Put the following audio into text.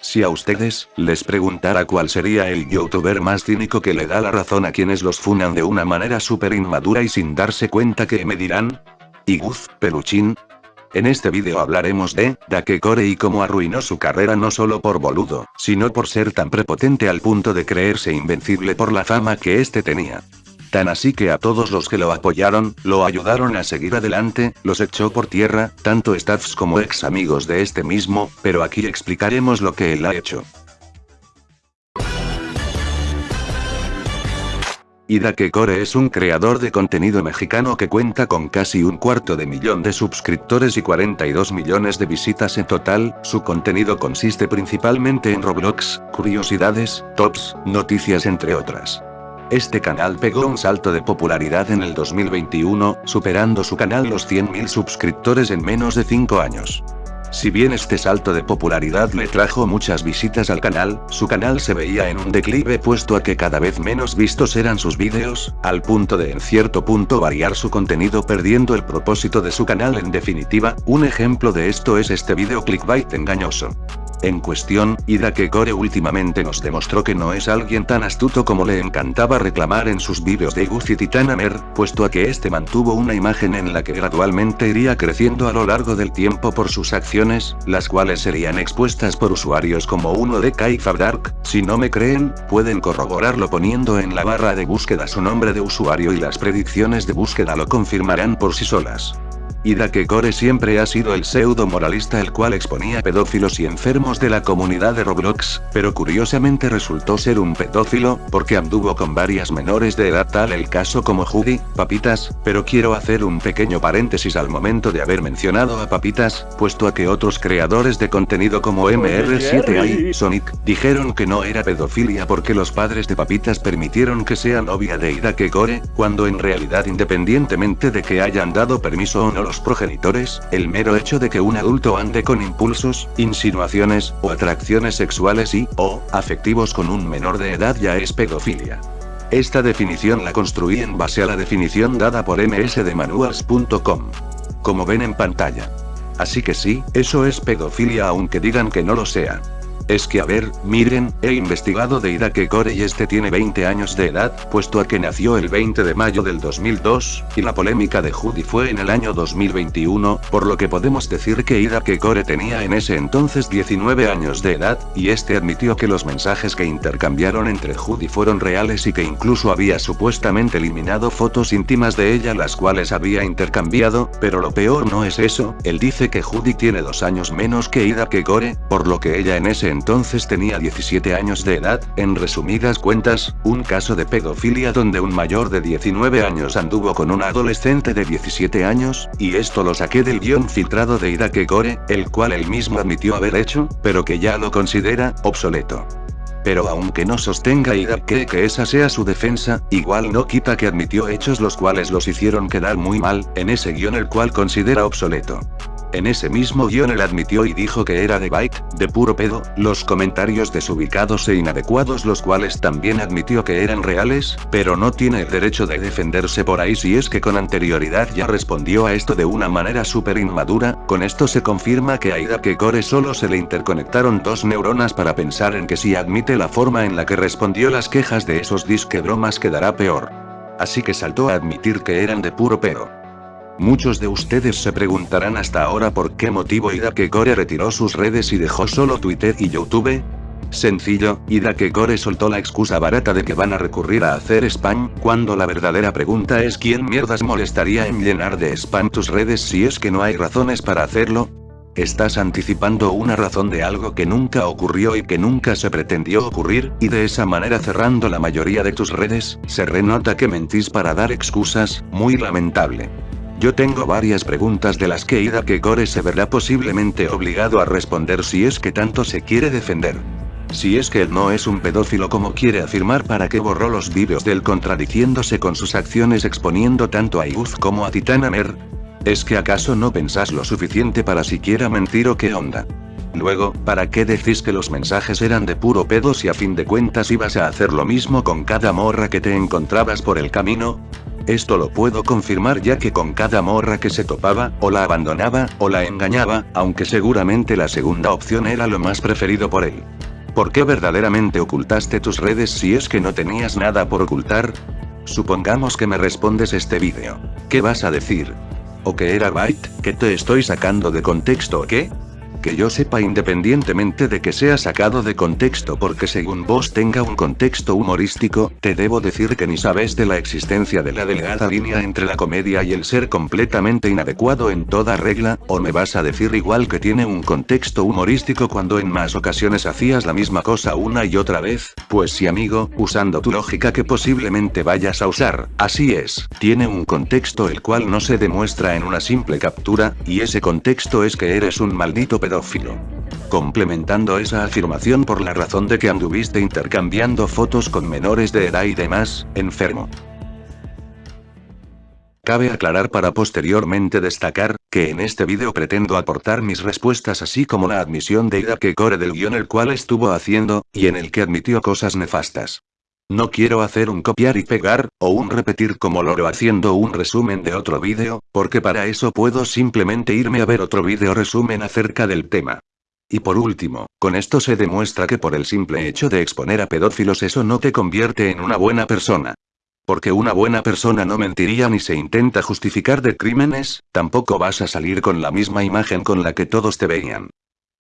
Si a ustedes, les preguntara cuál sería el youtuber más cínico que le da la razón a quienes los funan de una manera súper inmadura y sin darse cuenta que me dirán. Iguz, peluchín, en este vídeo hablaremos de, Dakekore y cómo arruinó su carrera no solo por boludo, sino por ser tan prepotente al punto de creerse invencible por la fama que este tenía. Tan así que a todos los que lo apoyaron, lo ayudaron a seguir adelante, los echó por tierra, tanto staffs como ex amigos de este mismo, pero aquí explicaremos lo que él ha hecho. Ida Kekore es un creador de contenido mexicano que cuenta con casi un cuarto de millón de suscriptores y 42 millones de visitas en total, su contenido consiste principalmente en Roblox, curiosidades, tops, noticias entre otras. Este canal pegó un salto de popularidad en el 2021, superando su canal los 100.000 suscriptores en menos de 5 años. Si bien este salto de popularidad le trajo muchas visitas al canal, su canal se veía en un declive puesto a que cada vez menos vistos eran sus vídeos, al punto de en cierto punto variar su contenido perdiendo el propósito de su canal en definitiva, un ejemplo de esto es este video clickbait engañoso. En cuestión, Ida Kekore últimamente nos demostró que no es alguien tan astuto como le encantaba reclamar en sus vídeos de Gucci Titanamer, puesto a que este mantuvo una imagen en la que gradualmente iría creciendo a lo largo del tiempo por sus acciones, las cuales serían expuestas por usuarios como uno de Kaifa Dark, si no me creen, pueden corroborarlo poniendo en la barra de búsqueda su nombre de usuario y las predicciones de búsqueda lo confirmarán por sí solas. Ida Kekore siempre ha sido el pseudo moralista el cual exponía pedófilos y enfermos de la comunidad de Roblox, pero curiosamente resultó ser un pedófilo, porque anduvo con varias menores de edad tal el caso como Judy, Papitas, pero quiero hacer un pequeño paréntesis al momento de haber mencionado a Papitas, puesto a que otros creadores de contenido como MR7A y Sonic, dijeron que no era pedofilia porque los padres de Papitas permitieron que sea novia de Ida Kekore, cuando en realidad independientemente de que hayan dado permiso o no los progenitores, el mero hecho de que un adulto ande con impulsos, insinuaciones, o atracciones sexuales y, o, afectivos con un menor de edad ya es pedofilia. Esta definición la construí en base a la definición dada por msdemanuals.com. Como ven en pantalla. Así que sí, eso es pedofilia aunque digan que no lo sea. Es que a ver, miren, he investigado de Ida Kekore y este tiene 20 años de edad, puesto a que nació el 20 de mayo del 2002, y la polémica de Judy fue en el año 2021, por lo que podemos decir que Ida Kekore tenía en ese entonces 19 años de edad, y este admitió que los mensajes que intercambiaron entre Judy fueron reales y que incluso había supuestamente eliminado fotos íntimas de ella las cuales había intercambiado, pero lo peor no es eso, él dice que Judy tiene dos años menos que Ida Kekore, por lo que ella en ese entonces entonces tenía 17 años de edad, en resumidas cuentas, un caso de pedofilia donde un mayor de 19 años anduvo con una adolescente de 17 años, y esto lo saqué del guion filtrado de Ida Kekore, el cual él mismo admitió haber hecho, pero que ya lo considera, obsoleto. Pero aunque no sostenga Ida que, que esa sea su defensa, igual no quita que admitió hechos los cuales los hicieron quedar muy mal, en ese guion el cual considera obsoleto. En ese mismo guion él admitió y dijo que era de bike, de puro pedo, los comentarios desubicados e inadecuados los cuales también admitió que eran reales, pero no tiene el derecho de defenderse por ahí si es que con anterioridad ya respondió a esto de una manera súper inmadura, con esto se confirma que a Ida Kekore solo se le interconectaron dos neuronas para pensar en que si admite la forma en la que respondió las quejas de esos disque bromas quedará peor. Así que saltó a admitir que eran de puro pedo. Muchos de ustedes se preguntarán hasta ahora por qué motivo Kekore retiró sus redes y dejó solo Twitter y YouTube. Sencillo, Kekore soltó la excusa barata de que van a recurrir a hacer spam, cuando la verdadera pregunta es quién mierdas molestaría en llenar de spam tus redes si es que no hay razones para hacerlo. Estás anticipando una razón de algo que nunca ocurrió y que nunca se pretendió ocurrir, y de esa manera cerrando la mayoría de tus redes, se renota que mentís para dar excusas, muy lamentable. Yo tengo varias preguntas de las que Ida Kekore se verá posiblemente obligado a responder si es que tanto se quiere defender. Si es que él no es un pedófilo como quiere afirmar para que borró los vídeos del contradiciéndose con sus acciones exponiendo tanto a Iguz como a Titanamer. ¿Es que acaso no pensás lo suficiente para siquiera mentir o qué onda? Luego, ¿para qué decís que los mensajes eran de puro pedo si a fin de cuentas ibas a hacer lo mismo con cada morra que te encontrabas por el camino? Esto lo puedo confirmar ya que con cada morra que se topaba, o la abandonaba, o la engañaba, aunque seguramente la segunda opción era lo más preferido por él. ¿Por qué verdaderamente ocultaste tus redes si es que no tenías nada por ocultar? Supongamos que me respondes este vídeo. ¿Qué vas a decir? ¿O que era Byte, que te estoy sacando de contexto o qué? Que yo sepa independientemente de que sea sacado de contexto porque según vos tenga un contexto humorístico, te debo decir que ni sabes de la existencia de la delgada línea entre la comedia y el ser completamente inadecuado en toda regla, o me vas a decir igual que tiene un contexto humorístico cuando en más ocasiones hacías la misma cosa una y otra vez, pues sí amigo, usando tu lógica que posiblemente vayas a usar, así es, tiene un contexto el cual no se demuestra en una simple captura, y ese contexto es que eres un maldito Complementando esa afirmación por la razón de que anduviste intercambiando fotos con menores de edad y demás, enfermo. Cabe aclarar para posteriormente destacar, que en este vídeo pretendo aportar mis respuestas así como la admisión de Ida que core del guion el cual estuvo haciendo, y en el que admitió cosas nefastas. No quiero hacer un copiar y pegar, o un repetir como lo haciendo un resumen de otro vídeo, porque para eso puedo simplemente irme a ver otro vídeo resumen acerca del tema. Y por último, con esto se demuestra que por el simple hecho de exponer a pedófilos eso no te convierte en una buena persona. Porque una buena persona no mentiría ni se intenta justificar de crímenes, tampoco vas a salir con la misma imagen con la que todos te veían.